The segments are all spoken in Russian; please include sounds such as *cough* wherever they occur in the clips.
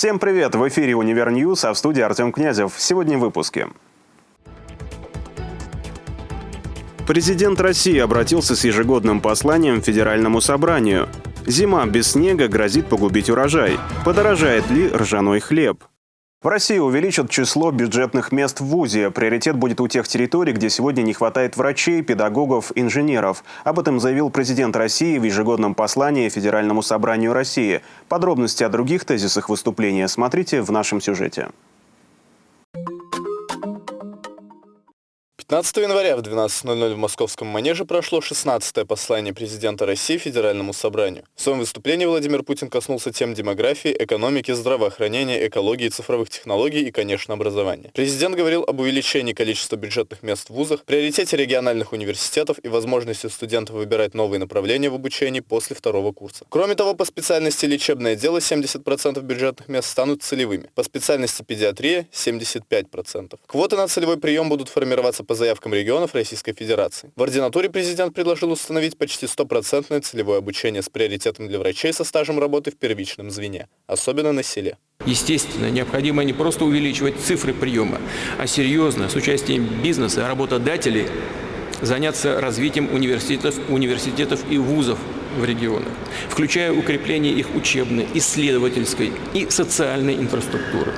Всем привет! В эфире «Univer News», а в студии Артем Князев. Сегодня в выпуске. Президент России обратился с ежегодным посланием к Федеральному собранию. Зима без снега грозит погубить урожай. Подорожает ли ржаной хлеб? В России увеличат число бюджетных мест в ВУЗе. Приоритет будет у тех территорий, где сегодня не хватает врачей, педагогов, инженеров. Об этом заявил президент России в ежегодном послании Федеральному собранию России. Подробности о других тезисах выступления смотрите в нашем сюжете. 15 января в 12.00 в Московском манеже прошло 16-е послание президента России Федеральному собранию. В своем выступлении Владимир Путин коснулся тем демографии, экономики, здравоохранения, экологии, цифровых технологий и, конечно, образования. Президент говорил об увеличении количества бюджетных мест в вузах, приоритете региональных университетов и возможности студентов выбирать новые направления в обучении после второго курса. Кроме того, по специальности лечебное дело 70% бюджетных мест станут целевыми, по специальности педиатрия 75%. Квоты на целевой прием будут формироваться по заявкам регионов Российской Федерации. В ординатуре президент предложил установить почти стопроцентное целевое обучение с приоритетом для врачей со стажем работы в первичном звене, особенно на селе. Естественно, необходимо не просто увеличивать цифры приема, а серьезно, с участием бизнеса, работодателей, заняться развитием университетов, университетов и вузов в регионах, включая укрепление их учебной, исследовательской и социальной инфраструктуры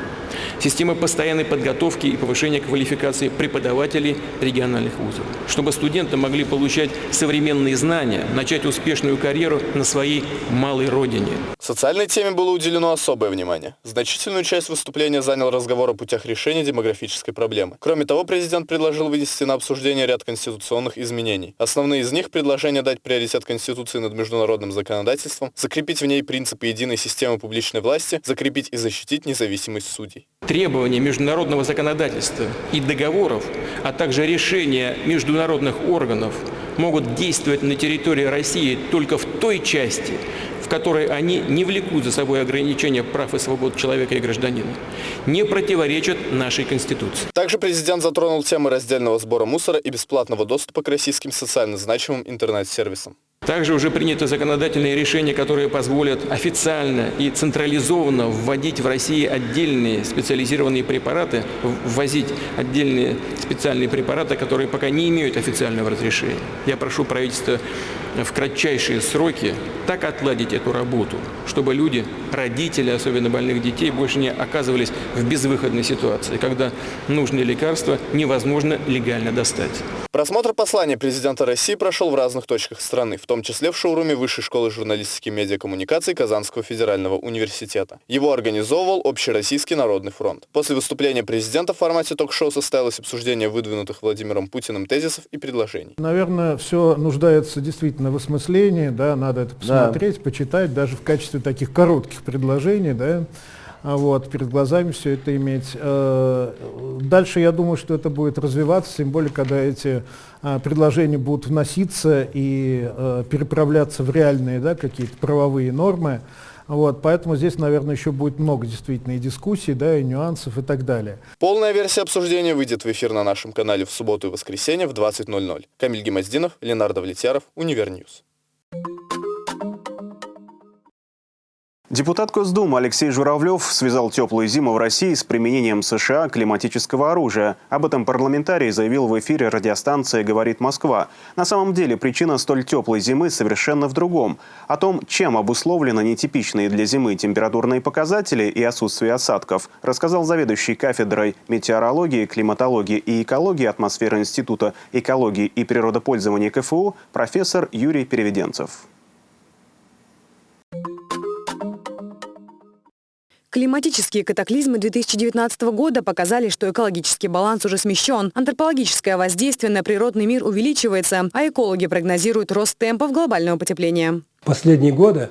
системы постоянной подготовки и повышения квалификации преподавателей региональных вузов, чтобы студенты могли получать современные знания, начать успешную карьеру на своей малой родине. Социальной теме было уделено особое внимание. Значительную часть выступления занял разговор о путях решения демографической проблемы. Кроме того, президент предложил вынести на обсуждение ряд конституционных изменений. Основные из них – предложение дать приоритет Конституции над международным законодательством, закрепить в ней принципы единой системы публичной власти, закрепить и защитить независимость судей требования международного законодательства и договоров, а также решения международных органов могут действовать на территории России только в той части, которой они не влекут за собой ограничения прав и свобод человека и гражданина, не противоречат нашей Конституции. Также президент затронул темы раздельного сбора мусора и бесплатного доступа к российским социально значимым интернет-сервисам. Также уже принято законодательные решения, которые позволят официально и централизованно вводить в России отдельные специализированные препараты, ввозить отдельные специальные препараты, которые пока не имеют официального разрешения. Я прошу правительство в кратчайшие сроки так отладить эту работу, чтобы люди, родители, особенно больных детей, больше не оказывались в безвыходной ситуации, когда нужные лекарства невозможно легально достать. Просмотр послания президента России прошел в разных точках страны, в том числе в шоуруме Высшей школы журналистики и медиакоммуникаций Казанского федерального университета. Его организовывал Общероссийский народный фронт. После выступления президента в формате ток-шоу состоялось обсуждение выдвинутых Владимиром Путиным тезисов и предложений. Наверное, все нуждается действительно на высмыслении, да, надо это посмотреть, да. почитать, даже в качестве таких коротких предложений, да, а вот, перед глазами все это иметь. Э, дальше я думаю, что это будет развиваться, тем более, когда эти а, предложения будут вноситься и э, переправляться в реальные да, какие-то правовые нормы. Вот, поэтому здесь, наверное, еще будет много действительно и дискуссий, да, и нюансов и так далее. Полная версия обсуждения выйдет в эфир на нашем канале в субботу и воскресенье в 20.00. Камиль Гимаздинов, Ленар Давлетьяров, Univer News. Депутат Госдумы Алексей Журавлев связал теплую зиму в России с применением США климатического оружия. Об этом парламентарий заявил в эфире радиостанции «Говорит Москва». На самом деле причина столь теплой зимы совершенно в другом. О том, чем обусловлены нетипичные для зимы температурные показатели и отсутствие осадков, рассказал заведующий кафедрой метеорологии, климатологии и экологии атмосферы Института экологии и природопользования КФУ профессор Юрий Переведенцев. Климатические катаклизмы 2019 года показали, что экологический баланс уже смещен. Антропологическое воздействие на природный мир увеличивается, а экологи прогнозируют рост темпов глобального потепления. Последние годы,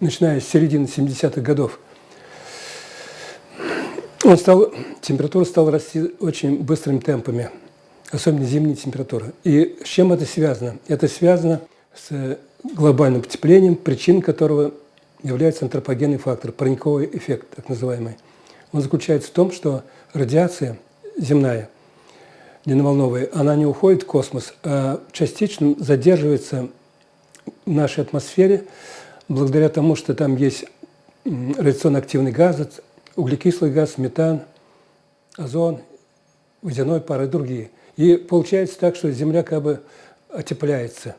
начиная с середины 70-х годов, он стал, температура стала расти очень быстрыми темпами, особенно зимние температуры. И с чем это связано? Это связано с глобальным потеплением, причин которого является антропогенный фактор, парниковый эффект так называемый. Он заключается в том, что радиация земная, длинноволновая, она не уходит в космос, а частично задерживается в нашей атмосфере благодаря тому, что там есть радиационно активный газ, углекислый газ, метан, озон, водяной пар и другие. И получается так, что Земля как бы отепляется.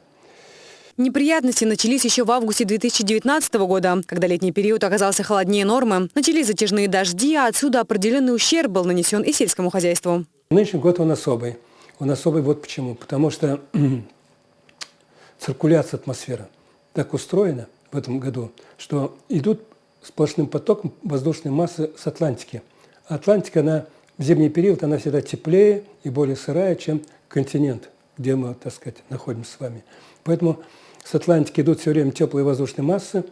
Неприятности начались еще в августе 2019 года, когда летний период оказался холоднее нормы. Начались затяжные дожди, а отсюда определенный ущерб был нанесен и сельскому хозяйству. Нынешний год он особый. Он особый вот почему. Потому что *clears throat* циркуляция атмосферы так устроена в этом году, что идут сплошным потоком воздушной массы с Атлантики. Атлантика, она в зимний период, она всегда теплее и более сырая, чем континент, где мы, так сказать, находимся с вами. Поэтому с Атлантики идут все время теплые воздушные массы.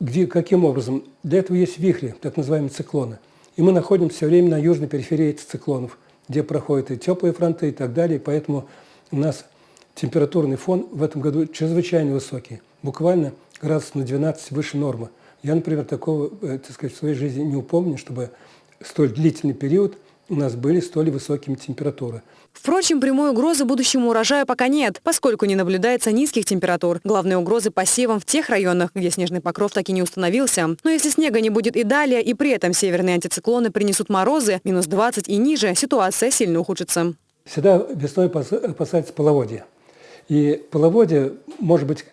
Где, каким образом? Для этого есть вихри, так называемые циклоны. И мы находимся все время на южной периферии этих циклонов, где проходят и теплые фронты и так далее. Поэтому у нас температурный фон в этом году чрезвычайно высокий, буквально градус на 12 выше нормы. Я, например, такого э, так сказать, в своей жизни не упомню, чтобы столь длительный период у нас были столь высокими температуры. Впрочем, прямой угрозы будущему урожаю пока нет, поскольку не наблюдается низких температур. Главные угрозы посевам в тех районах, где снежный покров так и не установился. Но если снега не будет и далее, и при этом северные антициклоны принесут морозы, минус 20 и ниже, ситуация сильно ухудшится. Всегда весной опасается половодье. И половодье может быть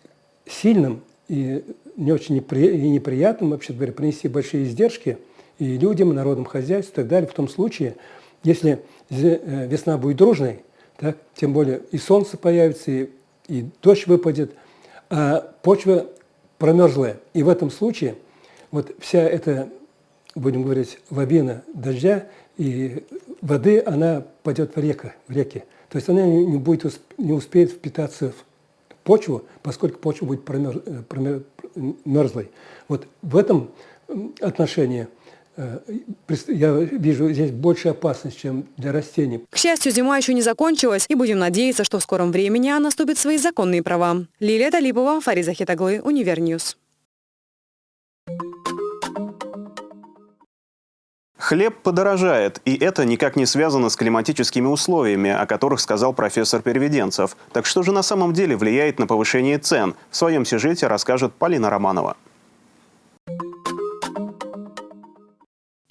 сильным и не очень непри... и неприятным, вообще говоря, принести большие издержки и людям, и народным хозяйству и так далее. В том случае, если э, весна будет дружной, так, тем более и солнце появится, и, и дождь выпадет, а почва промерзлая. И в этом случае вот вся эта, будем говорить, лавина дождя и воды, она пойдет в, река, в реки. То есть она не, будет, не успеет впитаться в почву, поскольку почва будет промер, э, промер, мерзлой. Вот в этом отношении я вижу здесь больше опасность, чем для растений. К счастью, зима еще не закончилась, и будем надеяться, что в скором времени она вступит в свои законные права. Лилия Талипова, Фариза Хитаглы, Univer News. Хлеб подорожает, и это никак не связано с климатическими условиями, о которых сказал профессор Переведенцев. Так что же на самом деле влияет на повышение цен? В своем сюжете расскажет Полина Романова.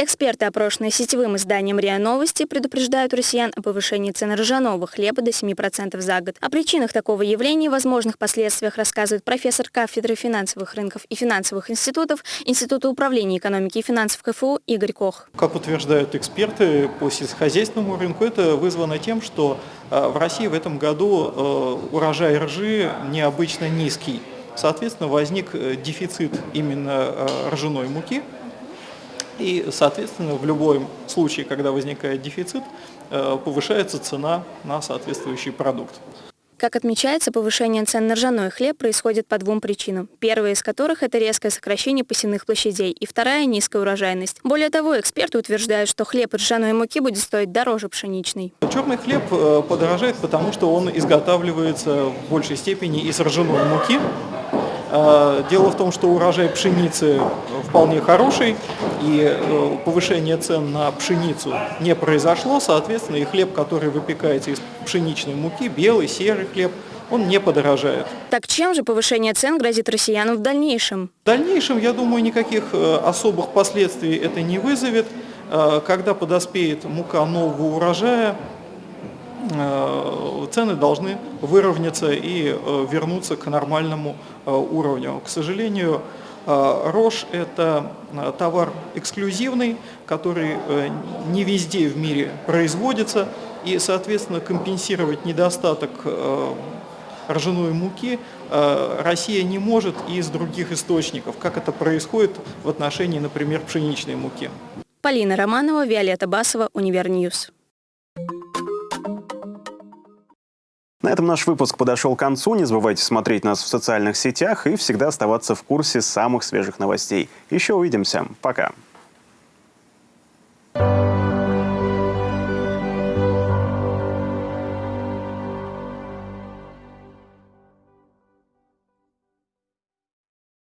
Эксперты, опрошенные сетевым изданием РИА Новости, предупреждают россиян о повышении цен ржаного хлеба до 7% за год. О причинах такого явления и возможных последствиях рассказывает профессор кафедры финансовых рынков и финансовых институтов Института управления экономики и финансов КФУ Игорь Кох. Как утверждают эксперты по сельскохозяйственному рынку, это вызвано тем, что э, в России в этом году э, урожай ржи необычно низкий. Соответственно, возник э, дефицит именно ржаной муки, и, соответственно, в любом случае, когда возникает дефицит, э, повышается цена на соответствующий продукт. Как отмечается, повышение цен на ржаной хлеб происходит по двум причинам. Первая из которых – это резкое сокращение посевных площадей, и вторая – низкая урожайность. Более того, эксперты утверждают, что хлеб из ржаной муки будет стоить дороже пшеничной. Черный хлеб э, подорожает, потому что он изготавливается в большей степени из ржаной муки, дело в том, что урожай пшеницы вполне хороший, и э, повышение цен на пшеницу не произошло, соответственно, и хлеб, который выпекается из пшеничной муки, белый, серый хлеб, он не подорожает. Так чем же повышение цен грозит россиянам в дальнейшем? В дальнейшем, я думаю, никаких э, особых последствий это не вызовет. Э, когда подоспеет мука нового урожая, цены должны выровняться и э, вернуться к нормальному э, уровню. К сожалению, рожь – это товар эксклюзивный, который не везде в мире производится, и, соответственно, компенсировать недостаток ржаной муки Россия не может из других источников, как это происходит в отношении, например, пшеничной муки. Полина Романова, Виолетта Басова, Univer News. На этом наш выпуск подошел к концу. Не забывайте смотреть нас в социальных сетях и всегда оставаться в курсе самых свежих новостей. Еще увидимся. Пока.